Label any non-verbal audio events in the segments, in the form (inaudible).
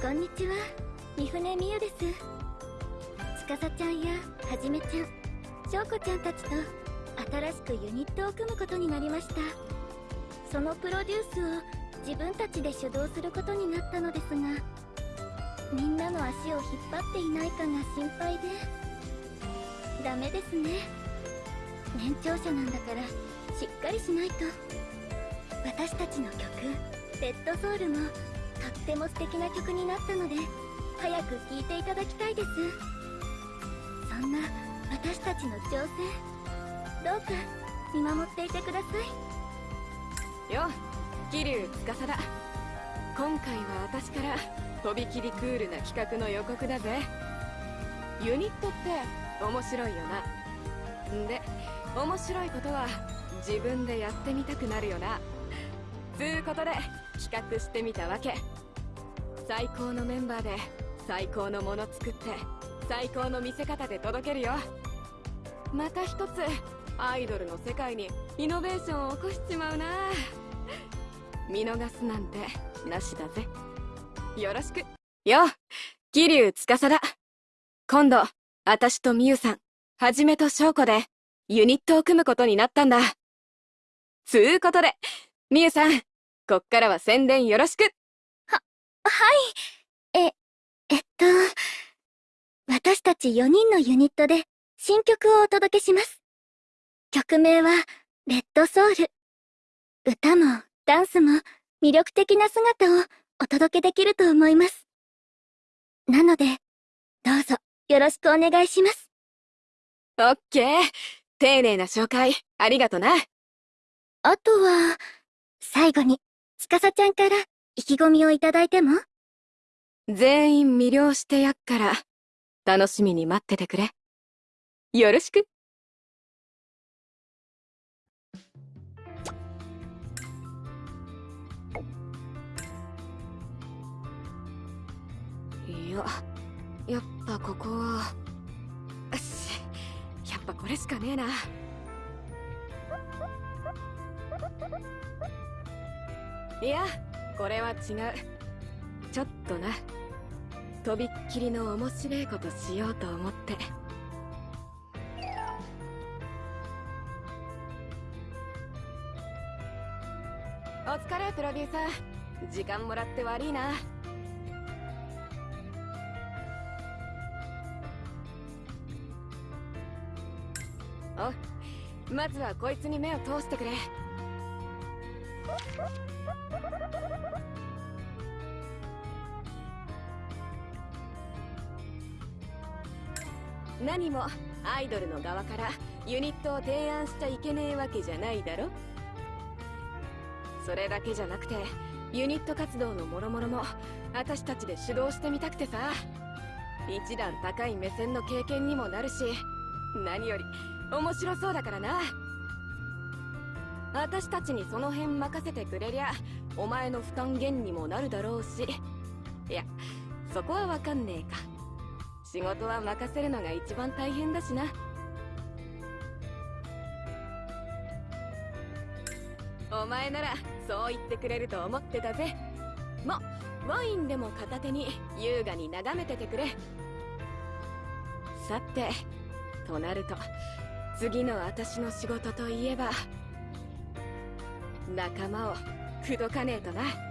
こんにちは。三船美優です。司ちゃんやはじめちゃん翔子ちゃんたちと新しくユニットを組むことになりました。そのプロデュースを自分たちで主導することになったのですがみんなの足を引っ張っていないかが心配でダメですね。年長者なんだからしっかりしないと。私たちの曲「レッドソウルもっても素敵な曲になったので早く聴いていただきたいです。そんな私たちの挑戦どうか見守っていてください。よ桐生司。だ今回は私からとびきりクールな企画の予告だぜ。ユニットって面白いよな。んで面白いことは自分でやってみたくなるよな。つうことで企画してみたわけ。最高のメンバーで最高のもの作って最高の見せ方で届けるよ。また一つアイドルの世界にイノベーションを起こしちまうな。見逃すなんてなしだぜ。よろしく。よ桐生司。だ今度私とみゆさんはじめと翔子でユニットを組むことになったんだ。つうことでみゆさんこっからは宣伝よろしくは、はい。え、えっと、私たち4人のユニットで新曲をお届けします。曲名は、レッドソウル。歌もダンスも魅力的な姿をお届けできると思います。なので、どうぞよろしくお願いします。オッケー。丁寧な紹介、ありがとな。あとは、最後に、司ちゃんから意気込みをいただいても？全員魅了してやっから、楽しみに待っててくれ。よろしく。いや、やっぱここは、し、やっぱこれしかねえな。いやこれは違う。ちょっとな。とびっきりの面白いことしようと思って。お疲れプロデューサー。時間もらって悪いな。おまずはこいつに目を通してくれ。何もアイドルの側からユニットを提案しちゃいけねえわけじゃないだろ？それだけじゃなくてユニット活動の諸々もろも私たちで主導してみたくてさ。一段高い目線の経験にもなるし何より面白そうだからな。私たちにその辺任せてくれりゃお前の負担減にもなるだろうし。いやそこはわかんねえか。仕事は任せるのが一番大変だしな。お前ならそう言ってくれると思ってたぜ。まワインでも片手に優雅に眺めててくれ。さてとなると次の私の仕事といえば仲間を口説かねえとな。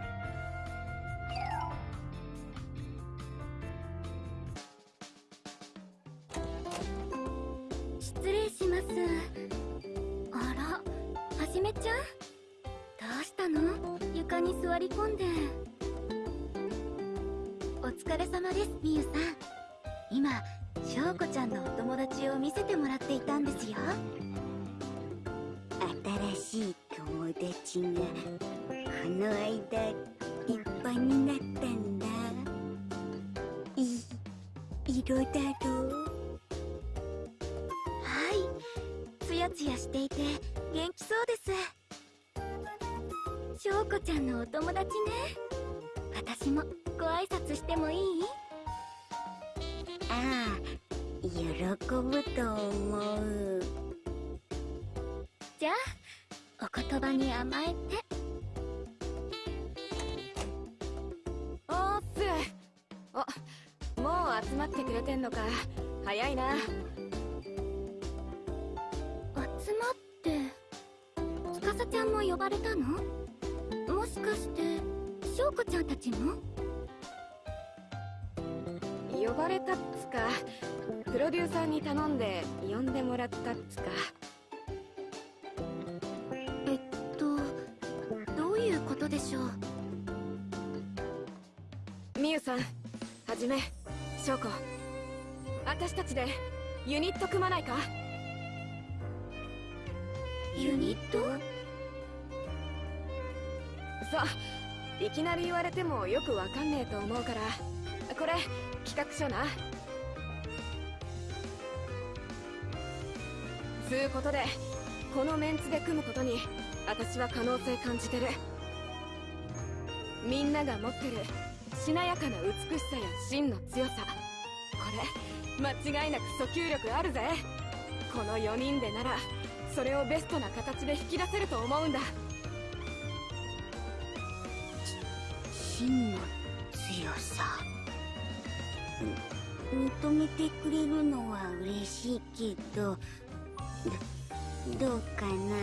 ちゃんも呼ばれたの？もしかして翔子ちゃんたちも？呼ばれたっつかプロデューサーに頼んで呼んでもらったっつか。えっとどういうことでしょう？みゆさんはじめ翔子。私たちでユニット組まないか？ユニット？さいきなり言われてもよくわかんねえと思うから。これ企画書な。つうことでこのメンツで組むことに私は可能性感じてる。みんなが持ってるしなやかな美しさや真の強さ。これ間違いなく訴求力あるぜ。この4人でならそれをベストな形で引き出せると思うんだ。真の強さ。認めてくれるのは嬉しいけどどうかな。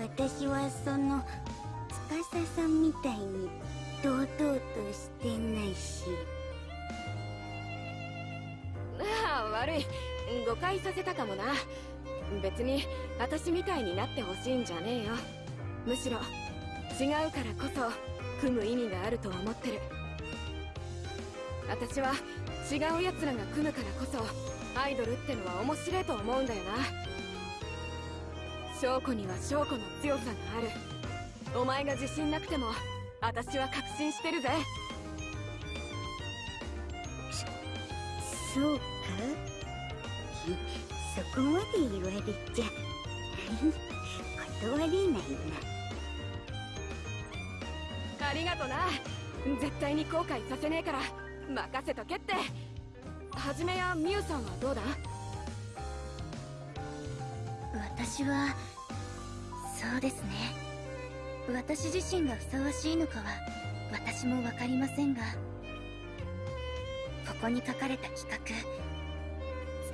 私はその司さんみたいに堂々としてないし。ああ悪い。誤解させたかもな。別に私みたいになってほしいんじゃねえよ。むしろ違うからこそ。組む意味があると思ってる。私は違う奴らが組むからこそアイドルってのは面白いと思うんだよな。翔子には翔子の強さがある。お前が自信なくても私は確信してるぜ。そうか？そこまで言われちゃ。(laughs) 断れないな。りがとな。絶対に後悔させねえから。任せとけって。はじめやみゆさんはどうだ？私はそうですね。私自身がふさわしいのかは私も分かりませんが。ここに書かれた企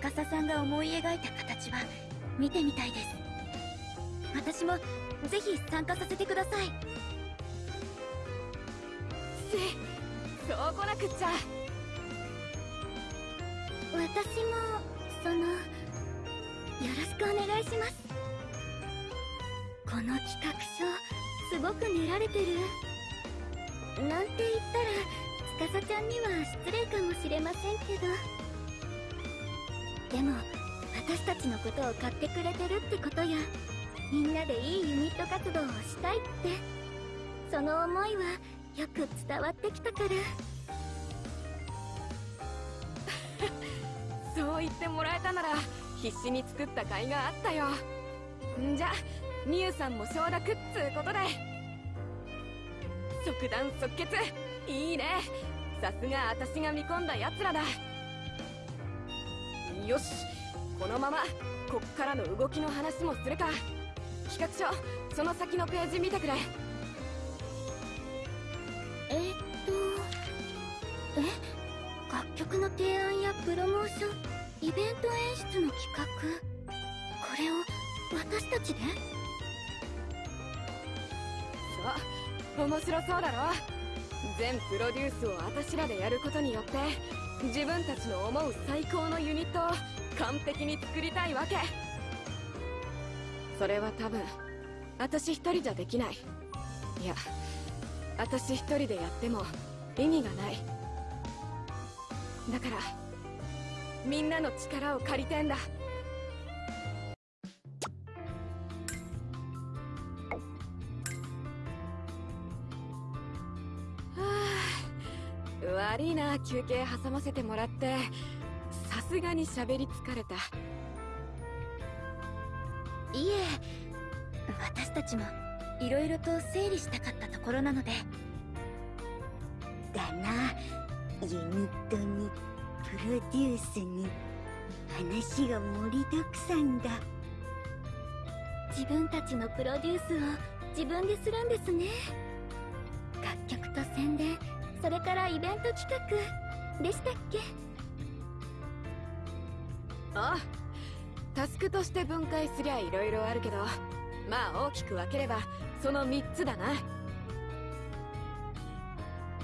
画司さんが思い描いた形は見てみたいです。私もぜひ参加させてください。せそうこなくっちゃ私もそのよろしくお願いしますこの企画書すごく練られてる。なんて言ったら司ちゃんには失礼かもしれませんけど。でも私たちのことを買ってくれてるってことや。みんなでいいユニット活動をしたいって。その思いはよく伝わってきたから。(laughs) そう言ってもらえたなら必死に作った甲斐があったよ。んじゃみゆさんも承諾っつうことで。即断即決。いいね。さすが私が見込んだ奴らだ。よし。このままこっからの動きの話もするか。企画書その先のページ見てくれ。えー、っとえ？楽曲の提案やプロモーションイベント演出の企画これを私たちで？そう面白そうだろ？全プロデュースを私らでやることによって自分たちの思う最高のユニットを完璧に作りたいわけ。それは多分私一人じゃできない。いや私一人でやっても意味がない。だからみんなの力を借りてんだ。悪いな休憩挟ませてもらって。さすがに喋り疲れた。いえ私たちも。いろいろと整理したかったところなので。だな。ユニットにプロデュースに話が盛りだくさんだ。自分たちのプロデュースを自分でするんですね。楽曲と宣伝それからイベント企画でしたっけ？ああタスクとして分解すりゃ色々あるけどまあ大きく分ければその3つだな。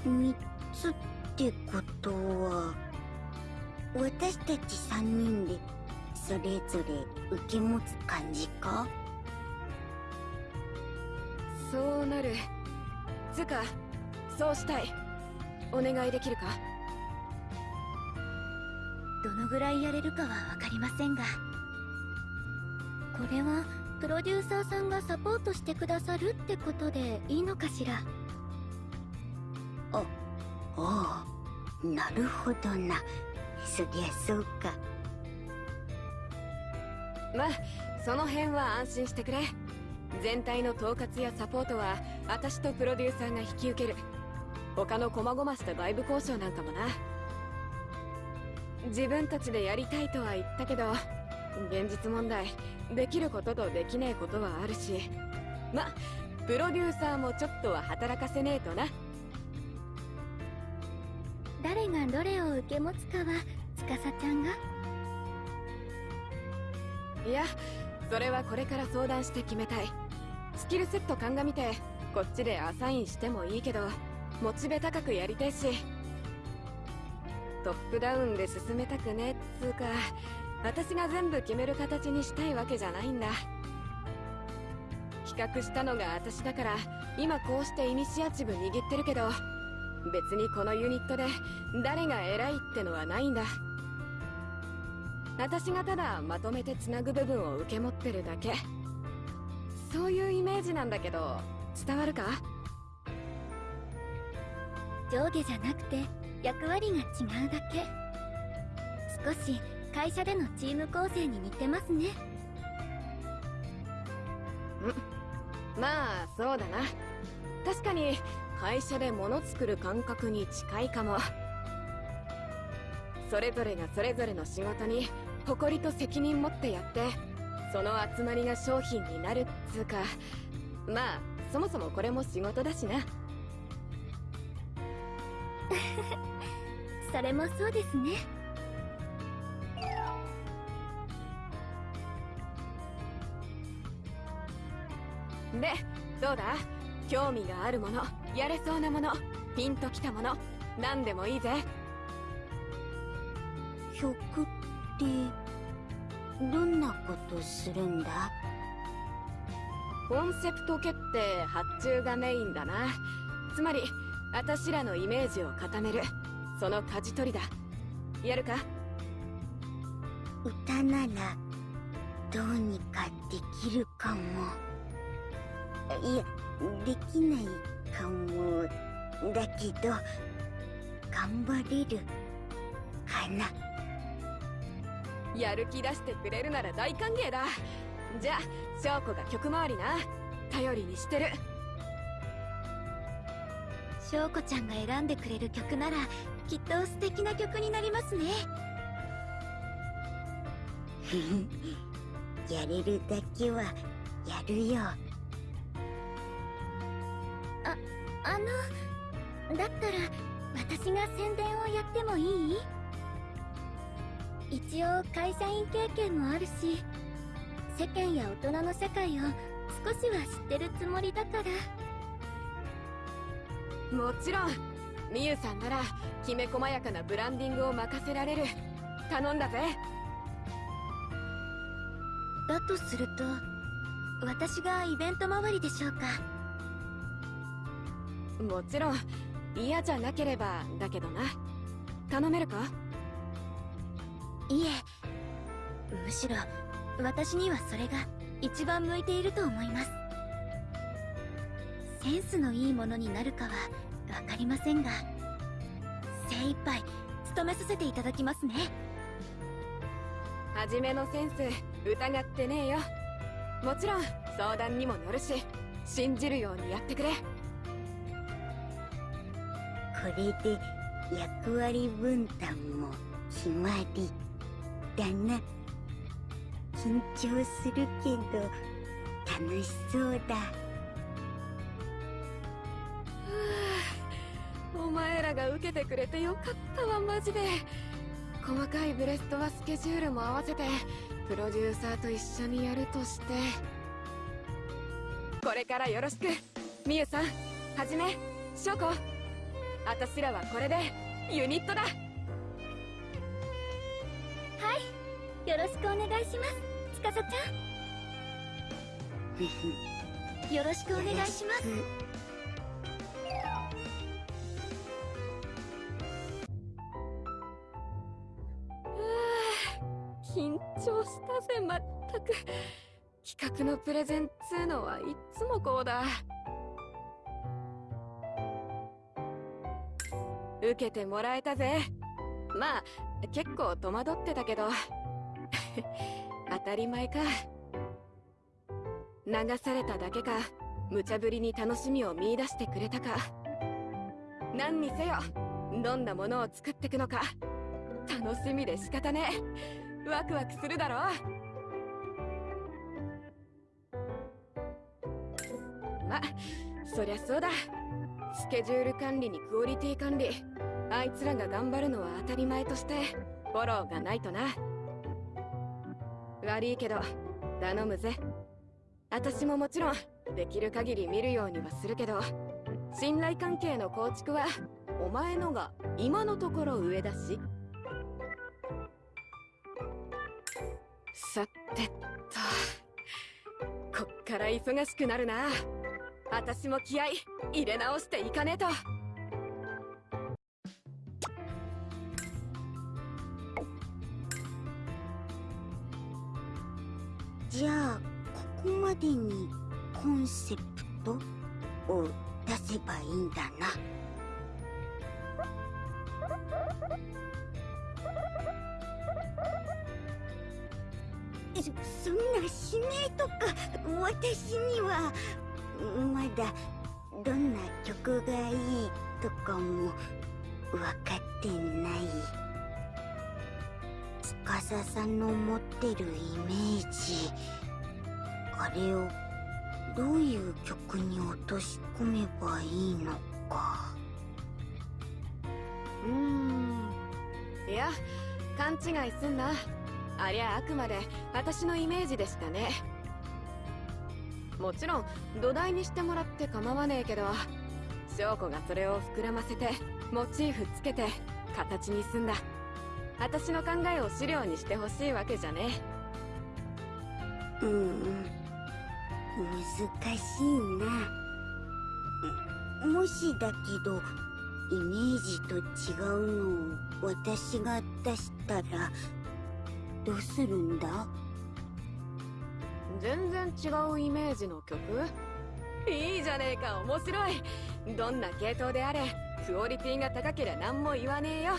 3つってことは私たち3人でそれぞれ受け持つ感じか？そうなる。つうかそうしたい。お願いできるか？どのぐらいやれるかは分かりませんがこれはプロデューサーさんがサポートしてくださるってことでいいのかしら？あああなるほどな。そりゃそうか。まあその辺は安心してくれ。全体の統括やサポートは私とプロデューサーが引き受ける。他の細々した外部交渉なんかもな。自分たちでやりたいとは言ったけど現実問題。できることとできねえことはあるし。まプロデューサーもちょっとは働かせねえとな。誰がどれを受け持つかは司ちゃんが。いやそれはこれから相談して決めたい。スキルセット鑑みてこっちでアサインしてもいいけどモチベ高くやりたいし。トップダウンで進めたくねっつうか私が全部決める形にしたいわけじゃないんだ。企画したのが私だから今こうしてイニシアチブ握ってるけど別にこのユニットで誰が偉いってのはないんだ。私がただまとめてつなぐ部分を受け持ってるだけ。そういうイメージなんだけど伝わるか？上下じゃなくて役割が違うだけ。少し会社でのチーム構成に似てますね。まあそうだな。確かに会社で物作る感覚に近いかも。それぞれがそれぞれの仕事に誇りと責任持ってやってその集まりが商品になるっつうか。まあそもそもこれも仕事だしな。(laughs) それもそうですね興味があるものやれそうなものピンときたもの何でもいいぜ。曲ってどんなことするんだ？コンセプト決定発注がメインだな。つまり私らのイメージを固めるその舵取りだ。やるか？歌ならどうにかできるかも。いやできないかもだけど頑張れるかな。やる気出してくれるなら大歓迎だ。じゃあ翔子が曲回りな。頼りにしてる。翔子ちゃんが選んでくれる曲ならきっと素敵な曲になりますね。(laughs) やれるだけはやるよあのだったら私が宣伝をやってもいい？一応会社員経験もあるし世間や大人の社会を少しは知ってるつもりだから。もちろん。みゆさんならきめ細やかなブランディングを任せられる。頼んだぜ。だとすると私がイベント周りでしょうかもちろん嫌じゃなければだけどな。頼めるか？いえ。むしろ私にはそれが一番向いていると思います。センスのいいものになるかは分かりませんが。精一杯務めさせていただきますね。初めのセンス疑ってねえよ。もちろん相談にも乗るし信じるようにやってくれ。これで役割分担も決まりだな。緊張するけど楽しそうだ。(sighs) お前らが受けてくれてよかったわマジで。細かいブレストはスケジュールも合わせてプロデューサーと一緒にやるとして。これからよろしく。みゆさんはじめ翔子。あたしらはこれでユニットだ。はい。よろしくお願いします。司ちゃん。よろしくお願いします。緊張したぜまったく。企画のプレゼンつうのはいっつもこうだ受けてもらえたぜ。まあ結構戸惑ってたけど。(laughs) 当たり前か。流されただけか。無茶ぶりに楽しみを見出してくれたか。何にせよどんなものを作ってくのか。楽しみで仕方ねワクワクするだろ。まそりゃそうだ。スケジュール管理にクオリティ管理。あいつらが頑張るのは当たり前としてフォローがないとな。悪いけど頼むぜ。私ももちろんできる限り見るようにはするけど信頼関係の構築はお前のが今のところ上だし。さてっとこっから忙しくなるな。私も気合い入れ直していかねえと。じゃあここまでにコンセプトを出せばいいんだな。そそんな指名とか私には。まだどんな曲がいいとかも分かってない。司さんの持ってるイメージ。あれをどういう曲に落とし込めばいいのか。うーん。いや勘違いすんな。ありゃあくまで私のイメージでしたね。もちろん土台にしてもらって構わねえけど翔子がそれを膨らませてモチーフつけて形にすんだ。私の考えを資料にしてほしいわけじゃねうん難しいな。もしだけどイメージと違うのを私が出したらどうするんだ？全然違うイメージの曲？いいじゃねえか面白い。どんな系統であれクオリティが高ければ何も言わねえよ。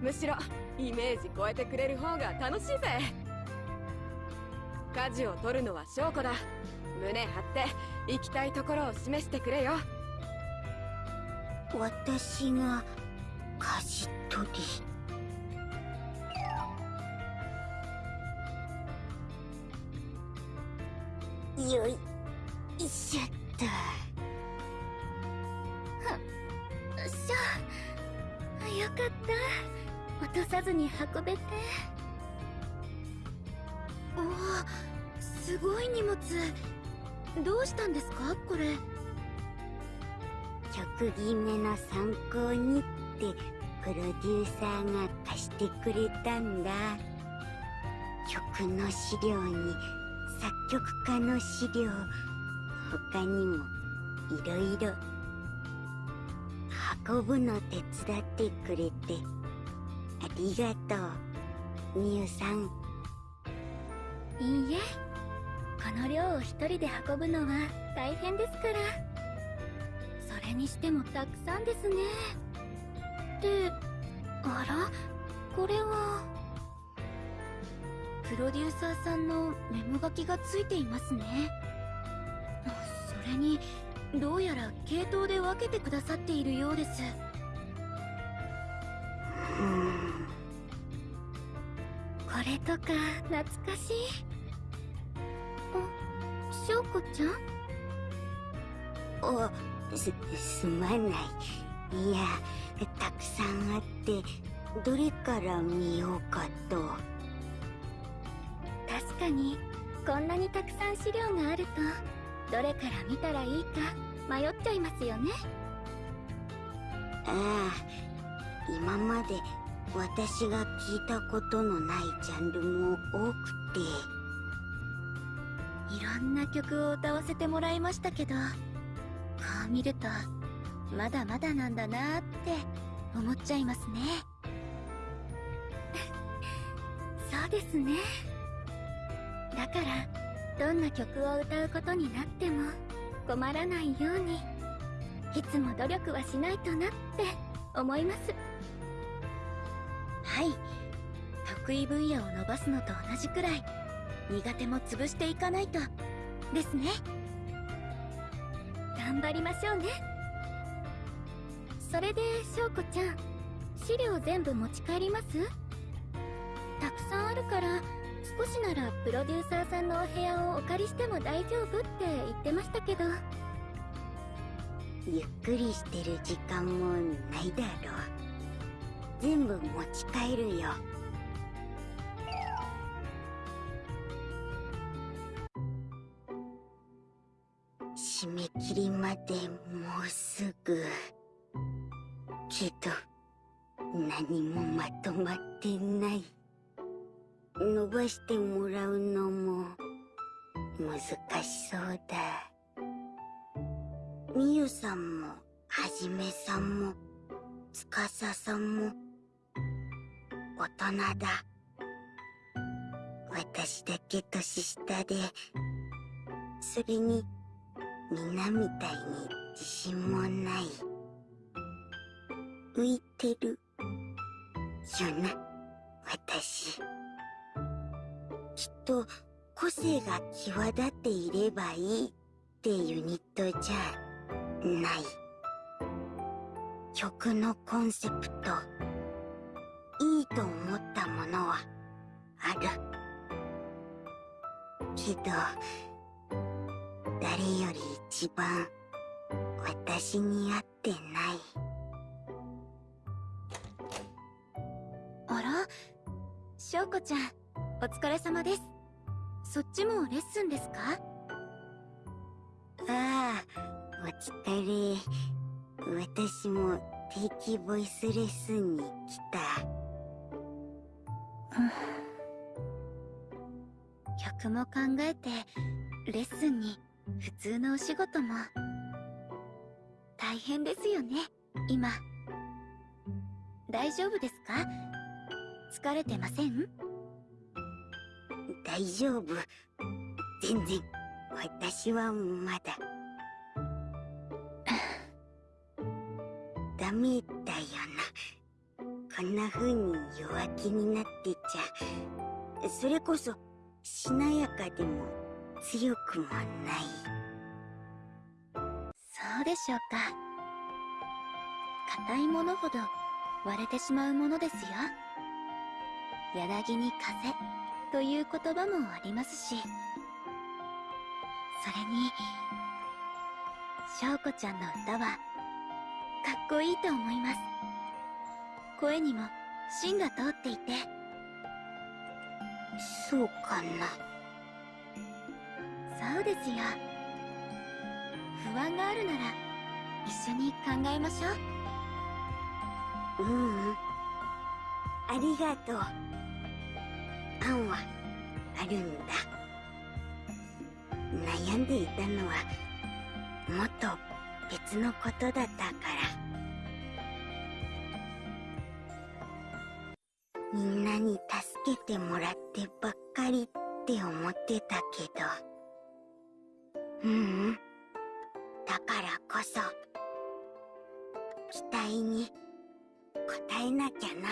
むしろイメージ超えてくれる方が楽しいぜ。舵を取るのは翔子だ。胸張って行きたいところを示してくれよ。私が舵取り？よいしょっとしゃよかった。落とさずに運べて。おおすごい荷物。どうしたんですか？これ。曲決めの参考にってプロデューサーが貸してくれたんだ。曲の資料に作曲家の資料他にもいろいろ運ぶの手伝ってくれて。ありがとうみゆさん。いいえこの量を一人で運ぶのは大変ですから。それにしてもたくさんですね。であらこれは？プロデューサーさんのメモ書きがついていますね。それにどうやら系統で分けてくださっているようです。うん。これとか懐かしい。あ翔子ちゃん？おすすまない。いやたくさんあってどれから見ようかとにこんなにたくさん資料があるとどれから見たらいいか迷っちゃいますよね。ああ今まで私が聞いたことのないジャンルも多くて。いろんな曲を歌わせてもらいましたけどこう見るとまだまだなんだなって思っちゃいますね。(laughs) そうですねだからどんな曲を歌うことになっても困らないようにいつも努力はしないとなって思います。はい。得意分野を伸ばすのと同じくらい苦手も潰していかないとですね。頑張りましょうね。それで翔子ちゃん資料全部持ち帰ります？たくさんあるから少しならプロデューサーさんのお部屋をお借りしても大丈夫って言ってましたけど。ゆっくりしてる時間もないだろう。全部持ち帰るよ。締め切りまでもうすぐ。けど何もまとまってない。伸ばしてもらうのも難しそうだ。みゆさんもはじめさんもつかささんも大人だ。私だけ年下でそれにみんなみたいに自信もない。浮いてるよな私。きっと個性が際立っていればいいってユニットじゃない。曲のコンセプトいいと思ったものはある。けど誰より一番私に合ってない。あら？翔子ちゃん。お疲れ様です。そっちもレッスンですか？ああお疲れ。私も定期ボイスレッスンに来た。曲も考えてレッスンに普通のお仕事も。大変ですよね今。大丈夫ですか？疲れてません？大丈夫。全然私はまだ。ダメだよな。こんな風に弱気になってちゃ。それこそしなやかでも強くもない。そうでしょうか。硬いものほど割れてしまうものですよ。柳に風。という言葉もありますしそれに翔子ちゃんの歌はかっこいいと思います。声にも芯が通っていてそうかな。そうですよ。不安があるなら一緒に考えましょう。ううん。ありがとう案はあるんだ。悩んでいたのはもっと別のことだったから。みんなに助けてもらってばっかりって思ってたけど。ううん。だからこそ期待に応えなきゃな。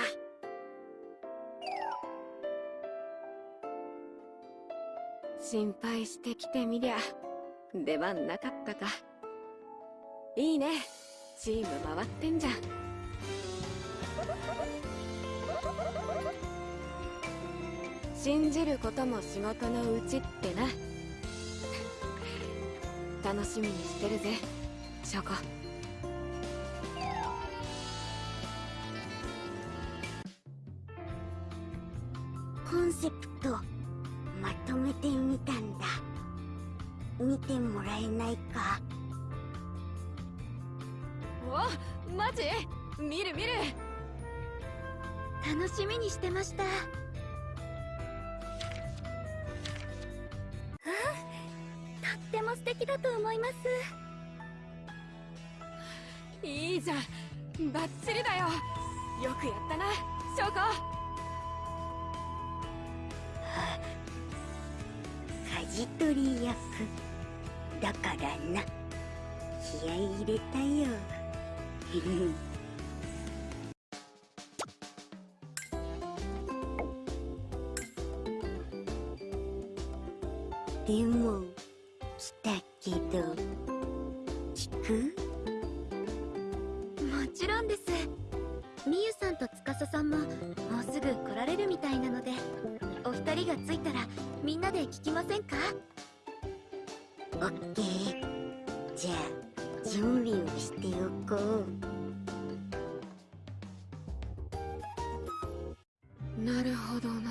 心配してきてみりゃ出番なかったか。いいね。チーム回ってんじゃん。信じることも仕事のうちってな。楽しみにしてるぜショコ。てもらえないか。おマジ？見る見る。楽しみにしてました。うんとっても素敵だと思います。いいじゃん。バッチリだよ。よくやったな。翔子。舵取り役だからな。気合い入れたよ。でも来たけど。聞く？もちろんです。みゆさんと司さんももうすぐ来られるみたいなのでお二人が着いたらみんなで聞きませんか？オッケーじゃあ準備をしておこう。なるほどな。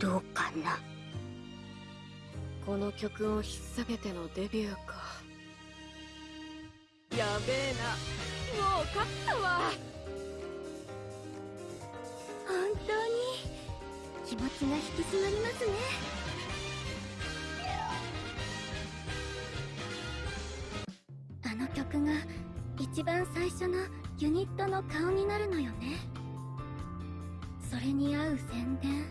どうかな？この曲を引っ提げてのデビューか。やべえな。もう勝ったわ。本当に気持ちが引き締まりますね曲が一番最初のユニットの顔になるのよね。それに合う宣伝。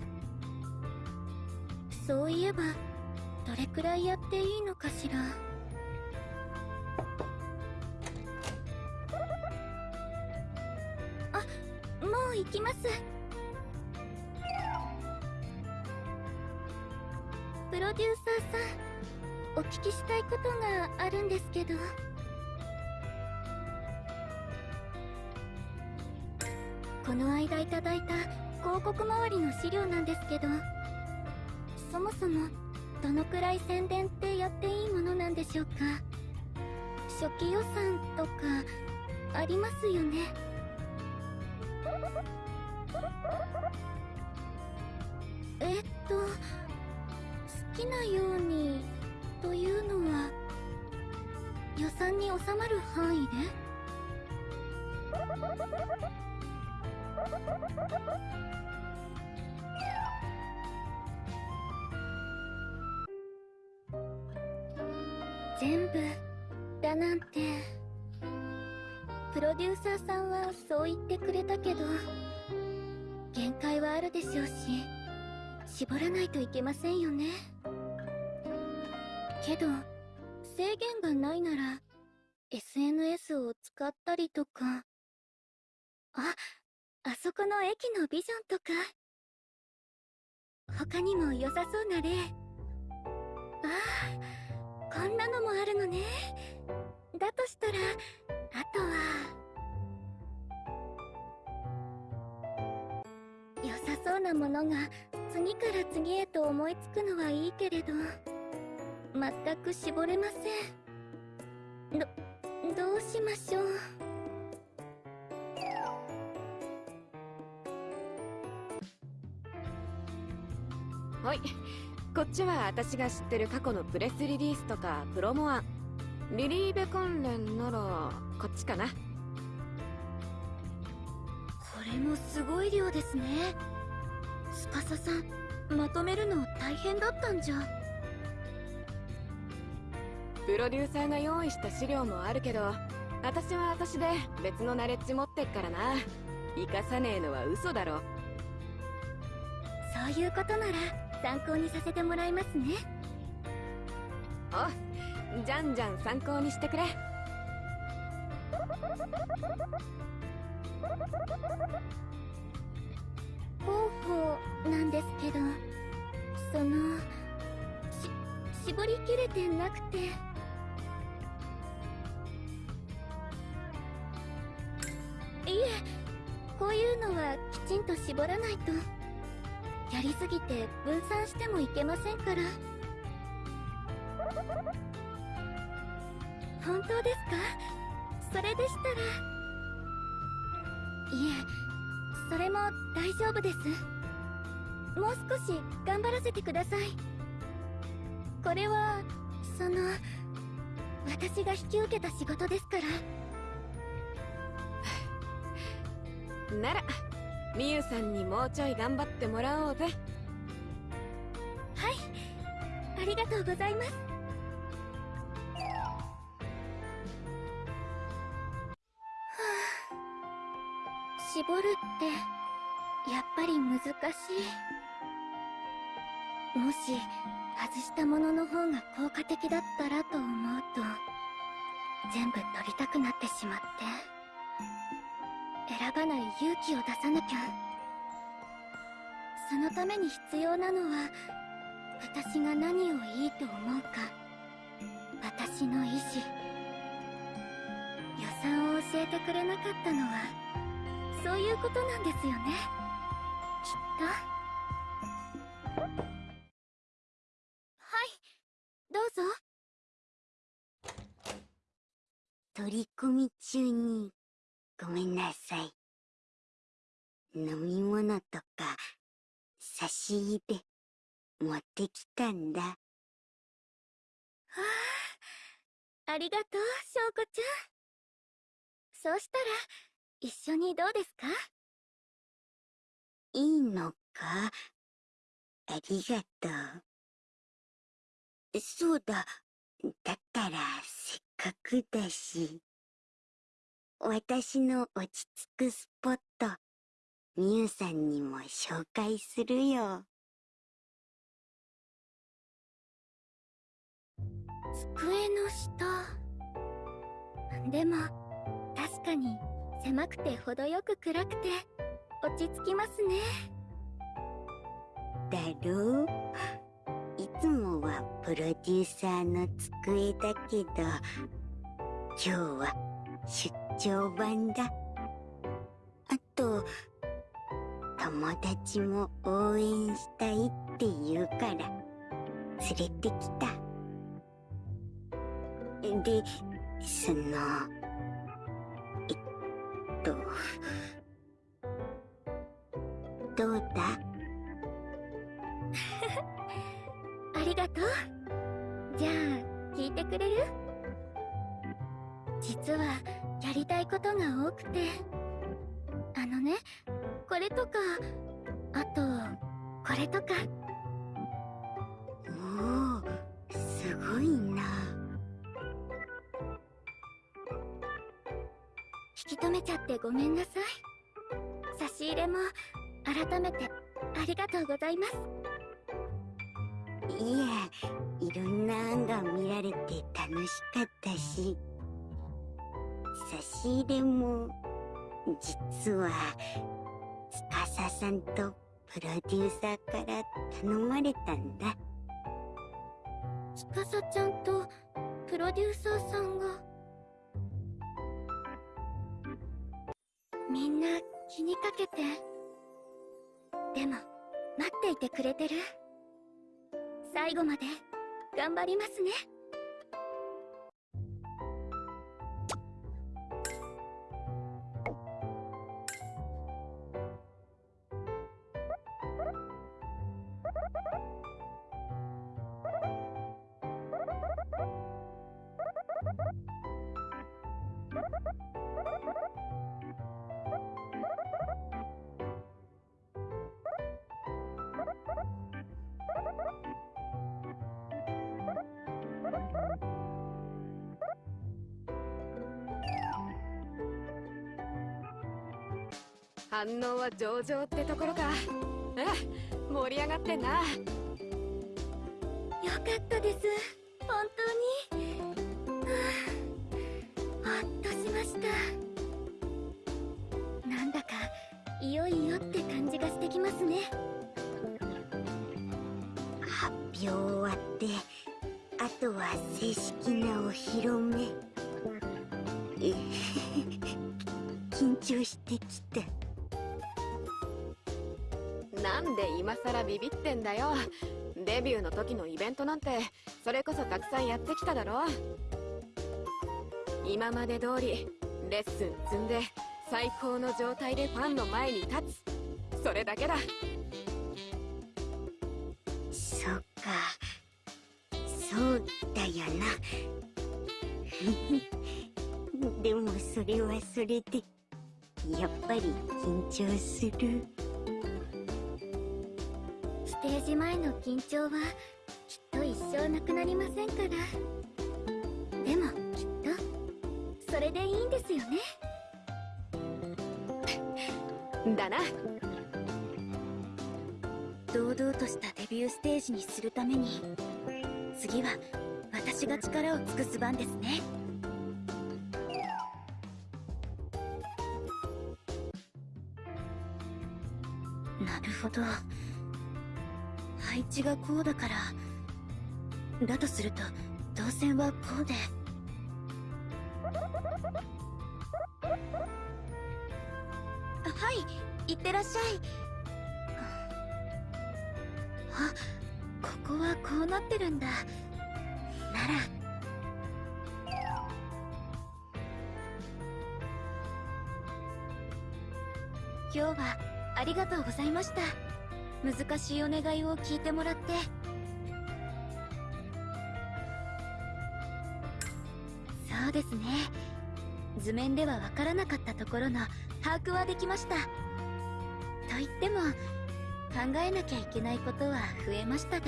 そういえばどれくらいやっていいのかしら。この間いただいた広告周りの資料なんですけどそもそもどのくらい宣伝ってやっていいものなんでしょうか？初期予算とかありますよね？えっと好きなようにというのは予算に収まる範囲で？全部だなんて。プロデューサーさんはそう言ってくれたけど限界はあるでしょうし絞らないといけませんよね。けど制限がないなら SNS を使ったりとか。あっあそこの駅のビジョンとか。他にも良さそうな例。ああこんなのもあるのね。だとしたらあとは。良さそうなものが次から次へと思いつくのはいいけれど全く絞れません。どどうしましょう。はい。こっちは私が知ってる過去のプレスリリースとかプロモ案リリーベ関連ならこっちかな。これもすごい量ですね。司さんまとめるの大変だったんじゃ。プロデューサーが用意した資料もあるけど私は私で別のナレッジ持ってっからな。生かさねえのは嘘だろ。そういうことなら参考にさせてもらいますね。おじゃんじゃん参考にしてくれ。方法なんですけどそのし絞りきれてなくて。いえこういうのはきちんと絞らないとやりすぎて分散してもいけませんから。本当ですか？それでしたら。いえそれも大丈夫です。もう少し頑張らせてください。これはその私が引き受けた仕事ですから。なら。みゆさんにもうちょい頑張ってもらおうぜ。はい。ありがとうございます。はあ。絞るってやっぱり難しい。もし外したものの方が効果的だったらと思うと全部取りたくなってしまって。選ばない勇気を出さなきゃ。そのために必要なのは私が何をいいと思うか。私の意志。予算を教えてくれなかったのはそういうことなんですよね。きっと。はい。どうぞ。取り込み中に。ごめんなさい。飲み物とか差し入れ持ってきたんだ。はあありがとう翔子ちゃん。そうしたら一緒にどうですか？いいのか？ありがとう。そうだ。だからせっかくだし私の落ち着くスポットみゆさんにも紹介するよ。机の下。でも確かに狭くて程よく暗くて落ち着きますね。だろう？いつもはプロデューサーの机だけど今日は出張版だ。あと友達も応援したいって言うから連れてきた。でそのえっとどうだ？ことが多くて。あのねこれとかあとこれとか。おおすごいな。引き止めちゃってごめんなさい。差し入れも改めてありがとうございます。いえいろんな案が見られて楽しかったし。差し入れも実は司さんとプロデューサーから頼まれたんだ。つかさちゃんとプロデューサーさんが。みんな気にかけて。でも待っていてくれてる。最後まで頑張りますね。反応は上々ってところか。うん盛り上がってんな。よかったです。本当なんてそれこそたくさんやってきただろ今まで通りレッスン積んで最高の状態でファンの前に立つ。それだけだ。そっか。そうだよな。(laughs) でもそれはそれでやっぱり緊張する。ステージ前の緊張は生なくなりませんから。でもきっとそれでいいんですよね。(laughs) だな。堂々としたデビューステージにするために次は私が力を尽くす番ですね。なるほど。配置がこうだからだとすると動線はこうで。はいいってらっしゃい。あここはこうなってるんだ。なら。今日はありがとうございました。難しいお願いを聞いてもらって。ですね。図面ではわからなかったところの把握はできました。と言っても考えなきゃいけないことは増えましたが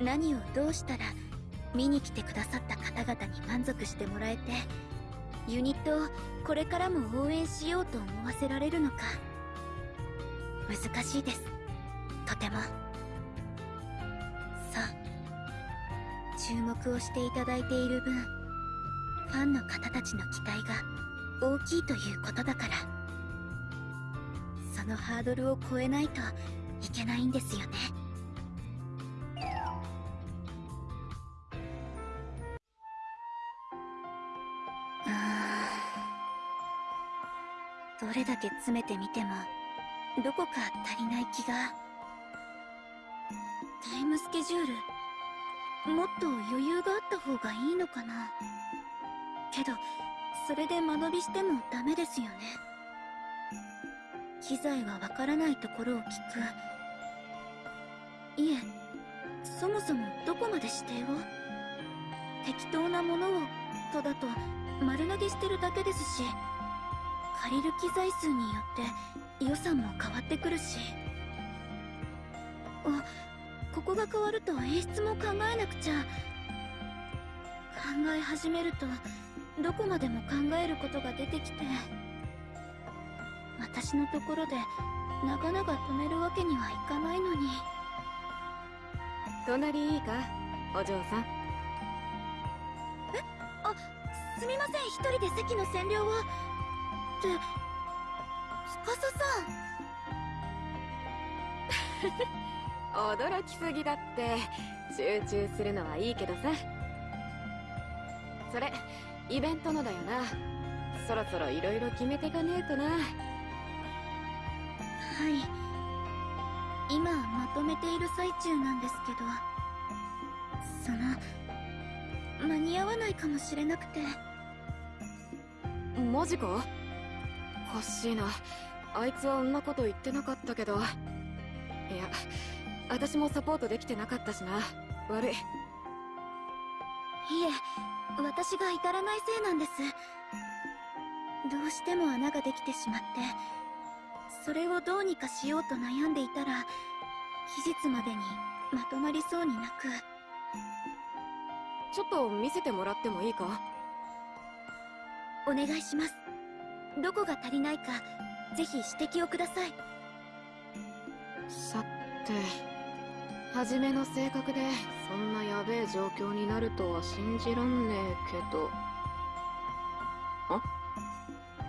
何をどうしたら見に来てくださった方々に満足してもらえてユニットをこれからも応援しようと思わせられるのか。難しいです。とても。注目をしていただいている分ファンの方たちの期待が大きいということだから。そのハードルを超えないといけないんですよね。どれだけ詰めてみてもどこか足りない気が。タイムスケジュールもっと余裕があった方がいいのかな。けどそれで間延びしてもダメですよね。機材はわからないところを聞く。いえそもそもどこまで指定を適当なものをとだと丸投げしてるだけですし借りる機材数によって予算も変わってくるし。あここが変わると演出も考えなくちゃ。考え始めるとどこまでも考えることが出てきて私のところで長々止めるわけにはいかないのに。隣いいかお嬢さん。すみません。一人で席の占領を。って司さん (laughs) 驚きすぎだって。集中するのはいいけどさ。それイベントのだよな。そろそろ色々決めてかねえとな。はい。今まとめている最中なんですけど。その間に合わないかもしれなくて。マジかおかしいなあいつはそんなこと言ってなかったけど。いや私もサポートできてなかったしな。悪い。いえ私が至らないせいなんです。どうしても穴ができてしまってそれをどうにかしようと悩んでいたら期日までにまとまりそうになく。ちょっと見せてもらってもいいか？お願いします。どこが足りないかぜひ指摘をください。さて初めの性格でそんなやべえ状況になるとは信じらんねえけど。あ？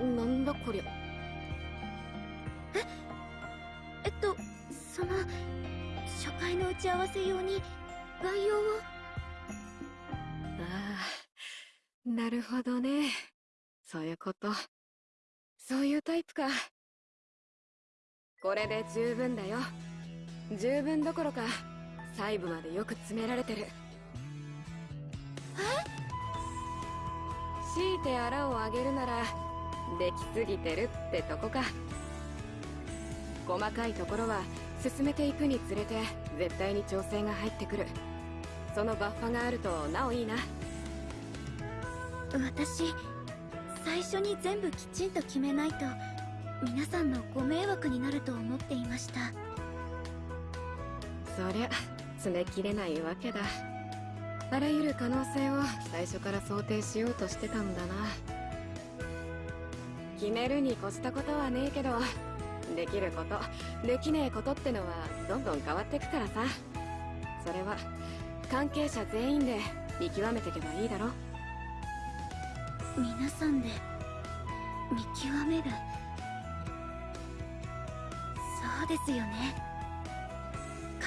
なんだこりゃ。え？っとその初回の打ち合わせ用に概要を？ああなるほどね。そういうこと。そういうタイプか。これで十分だよ。十分どころか細部までよく詰められてる。強いてあらをあげるならできすぎてるってとこか。細かいところは進めていくにつれて絶対に調整が入ってくる。そのバッファがあるとなおいいな。私最初に全部きちんと決めないと皆さんのご迷惑になると思っていました。そりゃ詰めきれないわけだ。あらゆる可能性を最初から想定しようとしてたんだな。決めるに越したことはねえけどできることできねえことってのはどんどん変わってくからさ。それは関係者全員で見極めてけばいいだろ。皆さんで見極める。そうですよね。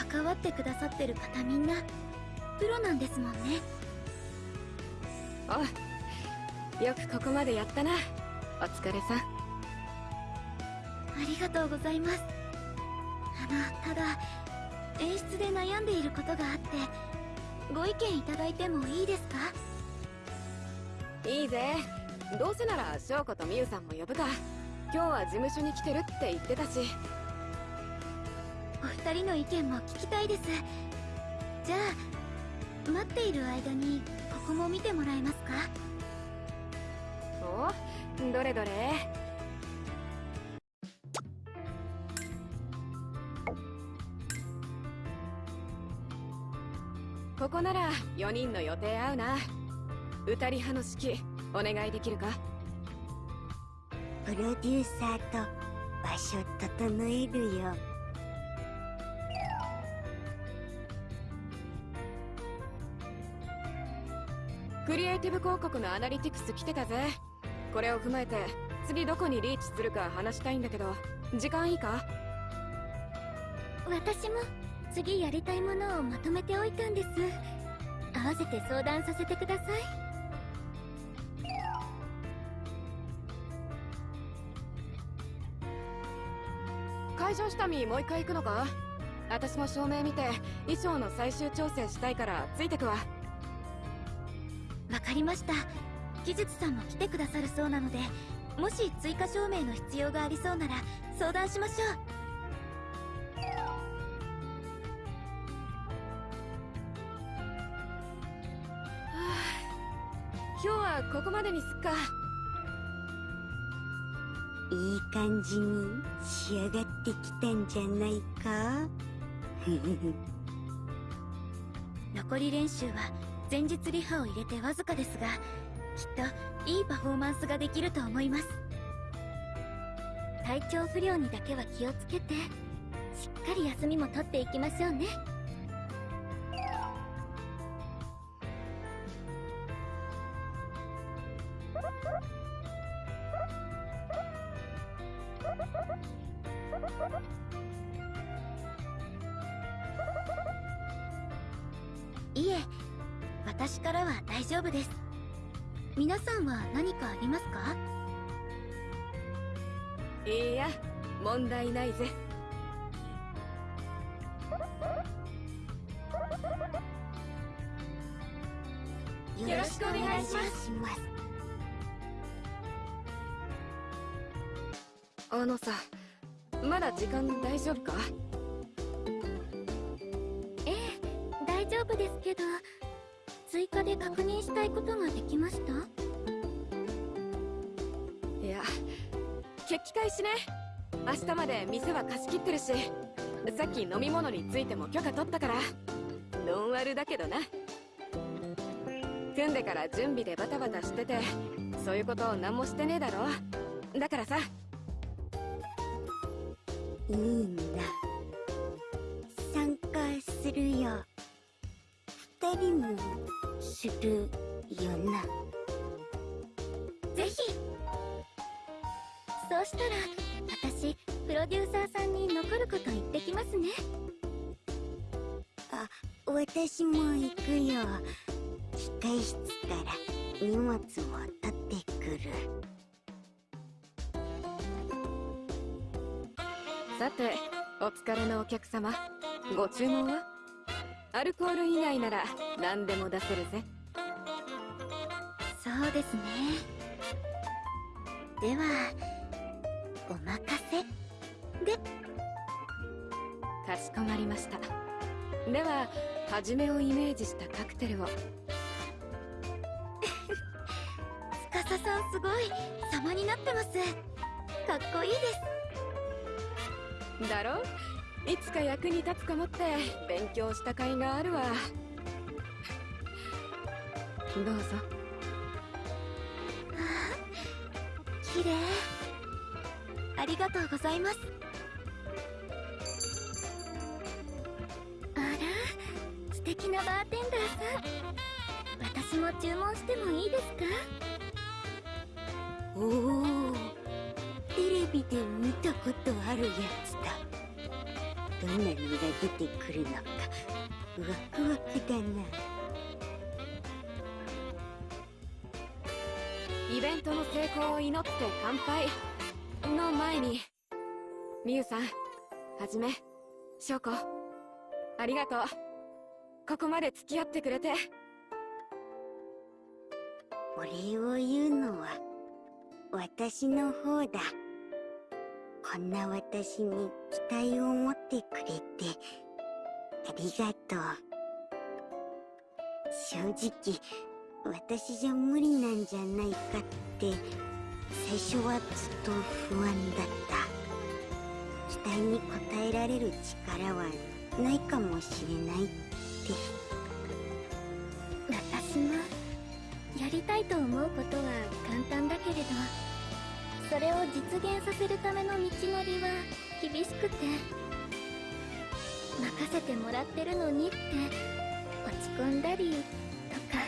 関わってくださってる方みんなプロなんですもんね。およくここまでやったな。お疲れさん。ありがとうございます。あのただ演出で悩んでいることがあってご意見いただいてもいいですか？いいぜ。どうせなら翔子とみゆさんも呼ぶか。今日は事務所に来てるって言ってたしお二人の意見も聞きたいです。じゃあ待っている間にここも見てもらえますか？おどれどれ。ここなら4人の予定合うな。歌り派の指揮お願いできるか？プロデューサーと場所整えるよクリエイティブ広告のアナリティクス来てたぜ。これを踏まえて次どこにリーチするか話したいんだけど時間いいか？私も次やりたいものをまとめておいたんです。合わせて相談させてください。会場下見もう一回行くのか？私も照明見て衣装の最終調整したいからついてくわわかりました。技術さんも来てくださるそうなのでもし追加照明の必要がありそうなら相談しましょう。今日はここまでにすっか。いい感じに仕上がってきたんじゃないか？(laughs) 残り練習は前日リハを入れてわずかですがきっといいパフォーマンスができると思います。体調不良にだけは気をつけてしっかり休みも取っていきましょうね。問題ないぜ。よろしくお願いします。あのさまだ時間大丈夫か？ええ大丈夫ですけど追加で確認したいことができました？いや決起開始ね明日まで店は貸し切ってるしさっき飲み物についても許可取ったからノンアルだけどな。組んでから準備でバタバタしててそういうこと何もしてねえだろ。だからさ。いいんだ。参加するよ。二人もするよな。ぜひ。そうしたら私プロデューサーさんに残ること言ってきますね。あ私も行くよ。控え室から荷物も取ってくる。さてお疲れのお客様。ご注文は？アルコール以外なら何でも出せるぜ。そうですね。ではお任せ。でかしこまりました。では初めをイメージしたカクテルを。(laughs) 司さんすごい様になってます。かっこいいです。だろ？いつか役に立つかもって勉強した甲斐があるわ。どうぞ。綺麗。ありがとうございます。あら素敵なバーテンダーさん。私も注文してもいいですか？おおテレビで見たことあるやつだ。どんなのが出てくるのかワクワクだな。イベントの成功を祈って乾杯。の前にみゆさんはじめ翔子ありがとう。ここまで付き合ってくれて。お礼を言うのは私の方だ。こんな私に期待を持ってくれてありがとう。正直私じゃ無理なんじゃないかって最初はずっと不安だった。期待に応えられる力はないかもしれないって。私もやりたいと思うことは簡単だけれどそれを実現させるための道のりは厳しくて。任せてもらってるのにって落ち込んだりとか。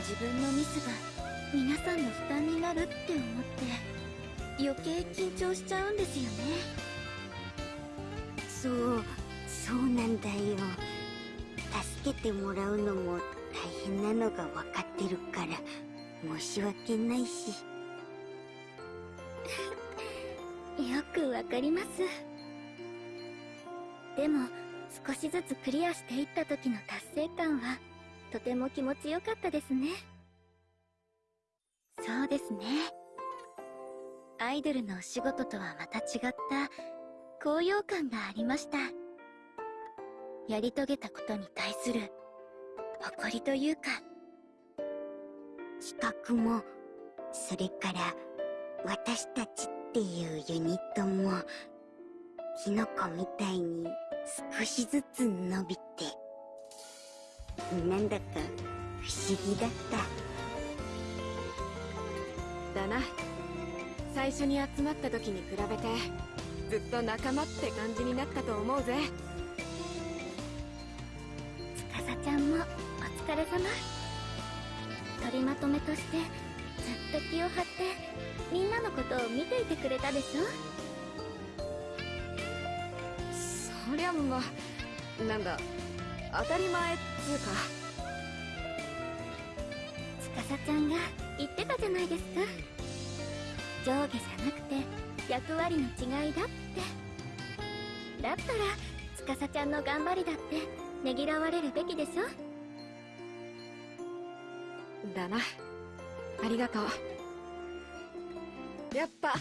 自分のミスが皆さんの負担になるって思って余計緊張しちゃうんですよね。そうそうなんだよ。助けてもらうのも大変なのが分かってるから申し訳ないし。(laughs) よくわかります。でも少しずつクリアしていった時の達成感はとても気持ちよかったですね。そうですね。アイドルのお仕事とはまた違った高揚感がありました。やり遂げたことに対する誇りというか企画もそれから私たちっていうユニットもキノコみたいに少しずつ伸びてなんだか不思議だった。だな。最初に集まった時に比べてずっと仲間って感じになったと思うぜ。司ちゃんもお疲れ様。取りまとめとしてずっと気を張ってみんなのことを見ていてくれたでしょ？そりゃまあなんだ当たり前っつうか。司ちゃんが言ってたじゃないですか。上下じゃなくて役割の違いだって。だったら司ちゃんの頑張りだってねぎらわれるべきでしょ。だな。ありがとう。やっぱ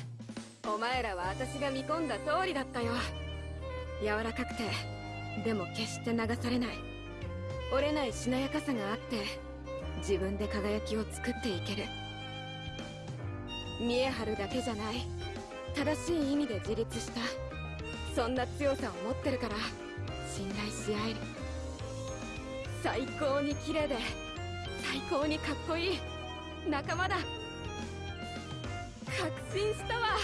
お前らは私が見込んだ通りだったよ。柔らかくてでも決して流されない。折れないしなやかさがあって。自分で輝きを作っていける。見え張るだけじゃない。正しい意味で自立した。そんな強さを持ってるから信頼し合える。最高に綺麗で最高にかっこいい。仲間だ。確信したわ。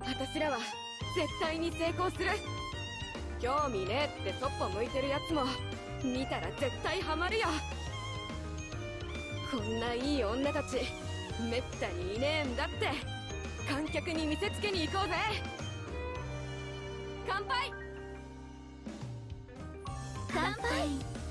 私らは絶対に成功する。興味ねえってそっぽ向いてるやつも見たら絶対ハマるよ。こんないい女たちめったにいねえんだって。観客に見せつけに行こうぜ。乾杯！乾杯！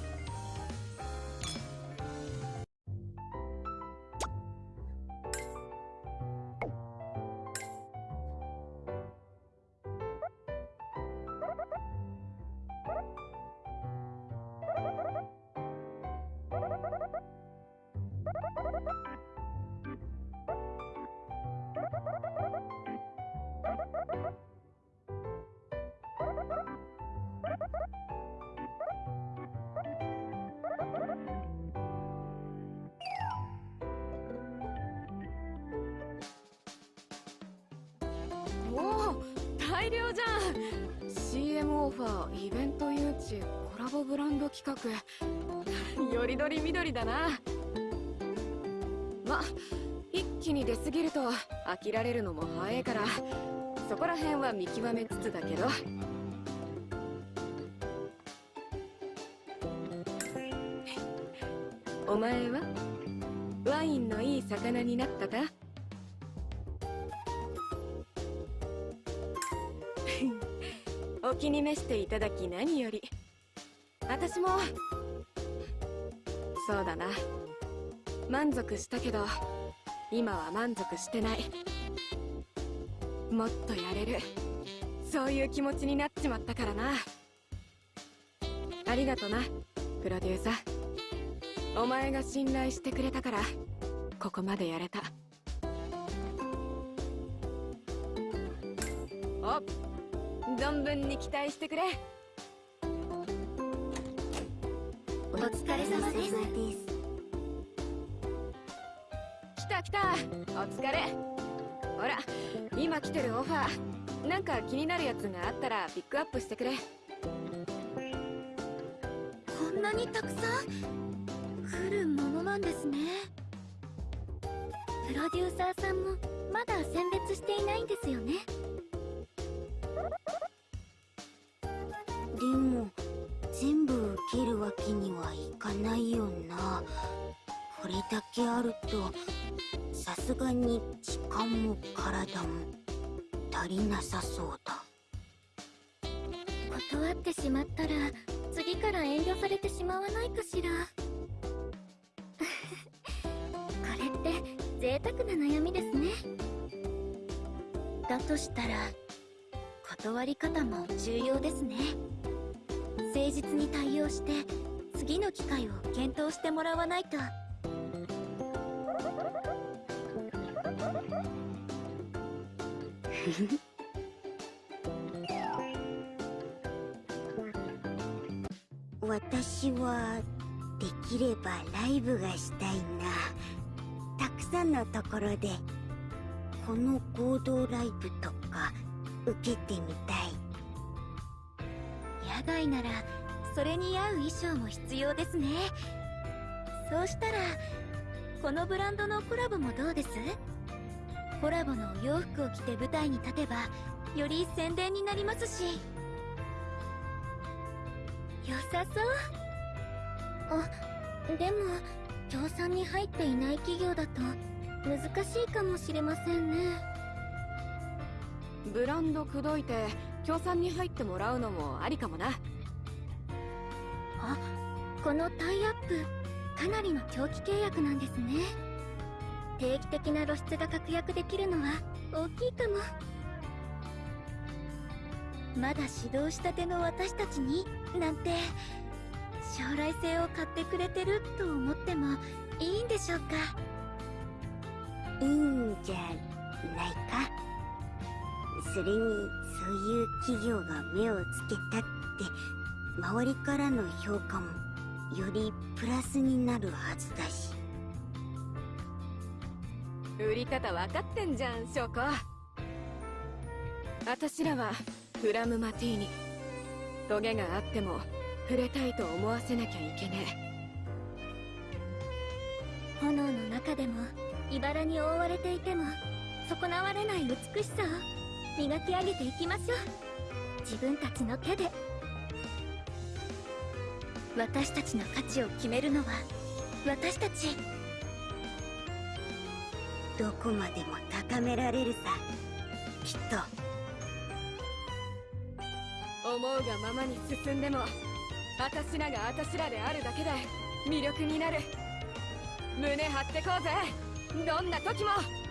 CM オファーイベント誘致コラボブランド企画。(laughs) よりどりみどりだな。ま一気に出過ぎると飽きられるのも早いからそこら辺は見極めつつだけど。お前は？ワインのいい魚になったか？お気に召していただき何より。私もそうだな。満足したけど今は満足してない。もっとやれる。そういう気持ちになっちまったからな。ありがとなプロデューサー。お前が信頼してくれたからここまでやれた。お存分に期待してくれ。お疲れ様です。来た来た。お疲れ。ほら今来てるオファーなんか気になるやつがあったらピックアップしてくれ。こんなにたくさん来るものなんですね。プロデューサーさんもまだ選別していないんですよねだけあるとさすがに時間も体も足りなさそうだ。断ってしまったら次から遠慮されてしまわないかしら。(laughs) これって贅沢な悩みですね。だとしたら断り方も重要ですね。誠実に対応して次の機会を検討してもらわないと私はできればライブがしたいな。たくさんのところでこの合同ライブとか受けてみたい。野外ならそれに合う衣装も必要ですね。そうしたらこのブランドのコラボもどうです？コラボのお洋服を着て舞台に立てばより宣伝になりますし。良さそう。あでも協賛に入っていない企業だと難しいかもしれませんね。ブランド口説いて協賛に入ってもらうのもありかもな。あこのタイアップかなりの長期契約なんですね定期的な露出が確約できるのは大きいかも。まだ指導したての私たちになんて将来性を買ってくれてると思ってもいいんでしょうか？いいんじゃないか。それにそういう企業が目をつけたって周りからの評価もよりプラスになるはずだし。売り方分かってんじゃん翔子私らはフラムマティーニ。トゲがあっても触れたいと思わせなきゃいけねえ。炎の中でも茨に覆われていても損なわれない美しさを磨き上げていきましょう。自分たちの手で。私たちの価値を決めるのは私たち。どこまでも高められるさ。きっと。思うがままに進んでも私らが私らであるだけで魅力になる。胸張ってこうぜ。どんな時も。